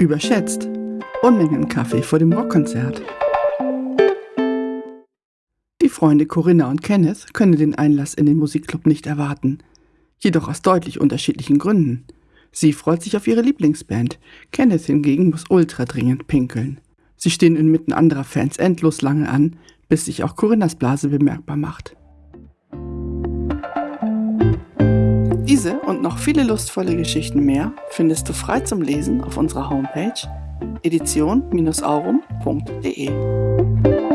Überschätzt. Unmengen Kaffee vor dem Rockkonzert. Die Freunde Corinna und Kenneth können den Einlass in den Musikclub nicht erwarten. Jedoch aus deutlich unterschiedlichen Gründen. Sie freut sich auf ihre Lieblingsband. Kenneth hingegen muss ultra dringend pinkeln. Sie stehen inmitten anderer Fans endlos lange an, bis sich auch Corinnas Blase bemerkbar macht. Diese und noch viele lustvolle Geschichten mehr findest du frei zum Lesen auf unserer Homepage edition-aurum.de.